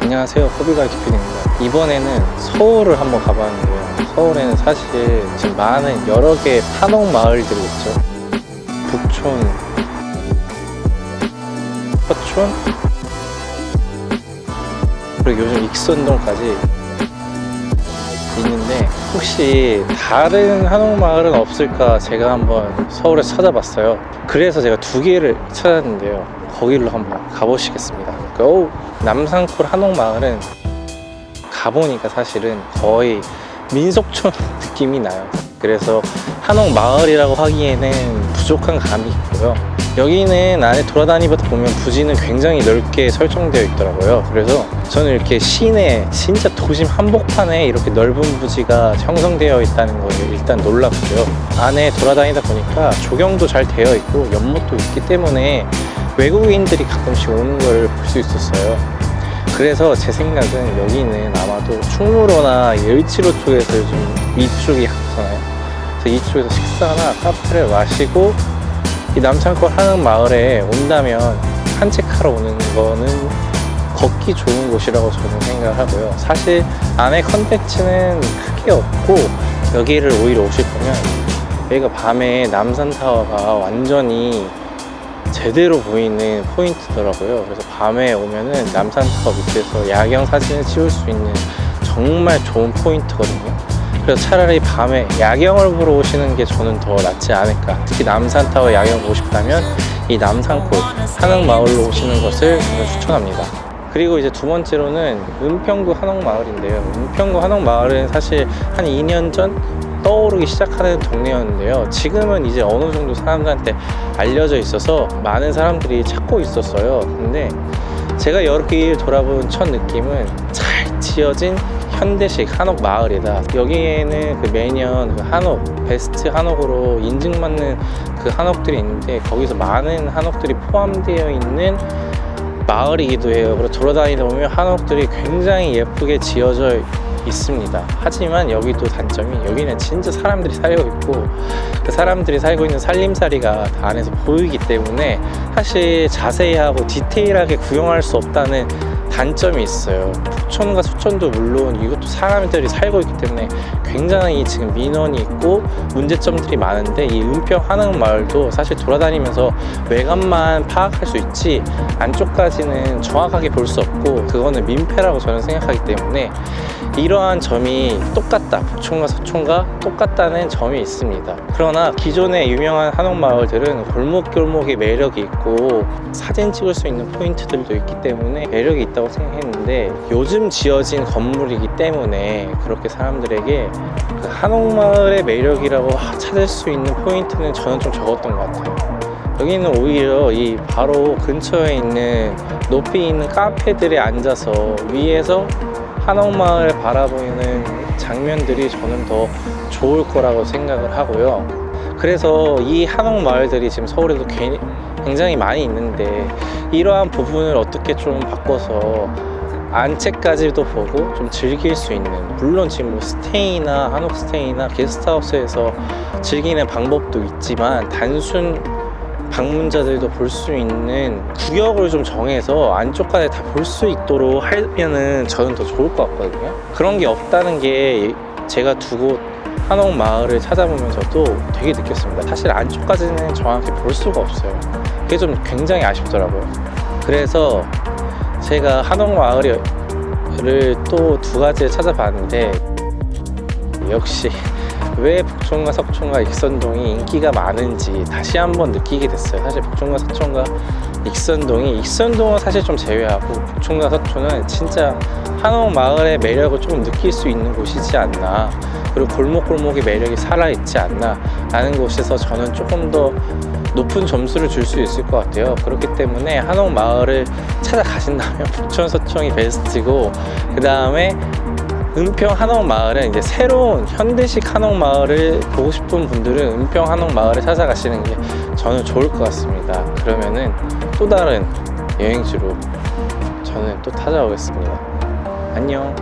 안녕하세요. 호비가 기필입니다. 이번에는 서울을 한번 가봤는데요. 서울에는 사실 지금 많은 여러 개의 한옥 마을들이 있죠. 북촌 서촌 그리고 요즘 익선동까지 있는데 혹시 다른 한옥 마을은 없을까 제가 한번 서울에 찾아봤어요. 그래서 제가 두 개를 찾았는데요. 거기로 한번 가보시겠습니다 고! 남산골 한옥 마을은 가보니까 사실은 거의 민속촌 느낌이 나요. 그래서 한옥 마을이라고 하기에는 부족한 감이 있고요. 여기는 안에 돌아다니다 보면 부지는 굉장히 넓게 설정되어 있더라고요. 그래서 저는 이렇게 시내 진짜 도심 한복판에 이렇게 넓은 부지가 형성되어 있다는 거에 일단 놀랐고요. 안에 돌아다니다 보니까 조경도 잘 되어 있고 연못도 있기 때문에 외국인들이 가끔씩 오는 걸 볼 수 있었어요. 그래서 제 생각은 여기는 아마도 충무로나 을지로 쪽에서 요즘 이쪽이 가잖아요. 그래서 이쪽에서 식사나 카페를 마시고 이 남창골 한옥 마을에 온다면 산책하러 오는 거는 걷기 좋은 곳이라고 저는 생각하고요. 사실 안에 컨텐츠는 크게 없고 여기를 오히려 오실 거면 여기가 밤에 남산타워가 완전히 제대로 보이는 포인트더라고요. 그래서 밤에 오면은 남산타워 밑에서 야경 사진을 찍을 수 있는 정말 좋은 포인트거든요. 그래서 차라리 밤에 야경을 보러 오시는 게 저는 더 낫지 않을까. 특히 남산타워 야경 보고 싶다면 이 남산골 한옥마을로 오시는 것을 추천합니다. 그리고 이제 두 번째로는 은평구 한옥마을인데요. 은평구 한옥마을은 사실 한 2년 전 떠오르기 시작하는 동네였는데요. 지금은 이제 어느 정도 사람들한테 알려져 있어서 많은 사람들이 찾고 있었어요. 근데 제가 개 돌아본 첫 느낌은 잘 지어진 현대식 한옥 마을이다. 여기에는 그 매년 그 한옥 베스트 한옥으로 인증받는 그 한옥들이 있는데 거기서 많은 한옥들이 포함되어 있는 마을이기도 해요. 그리고 돌아다니다 보면 한옥들이 굉장히 예쁘게 지어져 있습니다. 하지만 여기도 단점이 여기는 진짜 사람들이 살고 있고 그 사람들이 살고 있는 살림살이가 다 안에서 보이기 때문에 사실 자세히 하고 디테일하게 구경할 수 없다는 단점이 있어요. 북촌과 수촌도 물론 이것도 사람들이 살고 있기 때문에 굉장히 지금 민원이 있고 문제점들이 많은데 이 은평 한옥마을도 사실 돌아다니면서 외관만 파악할 수 있지 안쪽까지는 정확하게 볼 수 없고 그거는 민폐라고 저는 생각하기 때문에 이러한 점이 똑같다. 북촌과 서촌과 똑같다는 점이 있습니다. 그러나 기존의 유명한 한옥마을들은 골목골목의 매력이 있고 사진 찍을 수 있는 포인트들도 있기 때문에 매력이 있다고 생각했는데 요즘 지어진 건물이기 때문에 그렇게 사람들에게 그 한옥마을의 매력이라고 찾을 수 있는 포인트는 저는 좀 적었던 것 같아요. 여기는 오히려 이 바로 근처에 있는 높이 있는 카페들에 앉아서 위에서 한옥마을 바라보이는 장면들이 저는 더 좋을 거라고 생각을 하고요. 그래서 이 한옥마을들이 지금 서울에도 굉장히 많이 있는데 이러한 부분을 어떻게 좀 바꿔서 안채까지도 보고 좀 즐길 수 있는 물론 지금 뭐 스테이나 한옥 스테이나 게스트하우스에서 즐기는 방법도 있지만 단순 방문자들도 볼 수 있는 구역을 좀 정해서 안쪽까지 다 볼 수 있도록 하면은 저는 더 좋을 것 같거든요. 그런 게 없다는 게 제가 두곳 한옥 마을을 찾아보면서도 되게 느꼈습니다. 사실 안쪽까지는 정확히 볼 수가 없어요. 그게 좀 굉장히 아쉽더라고요. 그래서 제가 한옥 마을을 또 두 가지를 찾아봤는데 역시 왜 북촌과 석촌과 익선동이 인기가 많은지 다시 한번 느끼게 됐어요. 사실 북촌과 석촌과 익선동이 익선동은 사실 좀 제외하고 북촌과 석촌은 진짜 한옥 마을의 매력을 조금 느낄 수 있는 곳이지 않나. 그리고 골목골목의 매력이 살아있지 않나 라는 곳에서 저는 조금 더 높은 점수를 줄 수 있을 것 같아요. 그렇기 때문에 한옥 마을을 찾아가신다면 북촌 서촌이 베스트고 그 다음에 은평 한옥마을은 이제 새로운 현대식 한옥마을을 보고 싶은 분들은 은평 한옥마을을 찾아가시는 게 저는 좋을 것 같습니다. 그러면은 또 다른 여행지로 저는 또 찾아오겠습니다. 안녕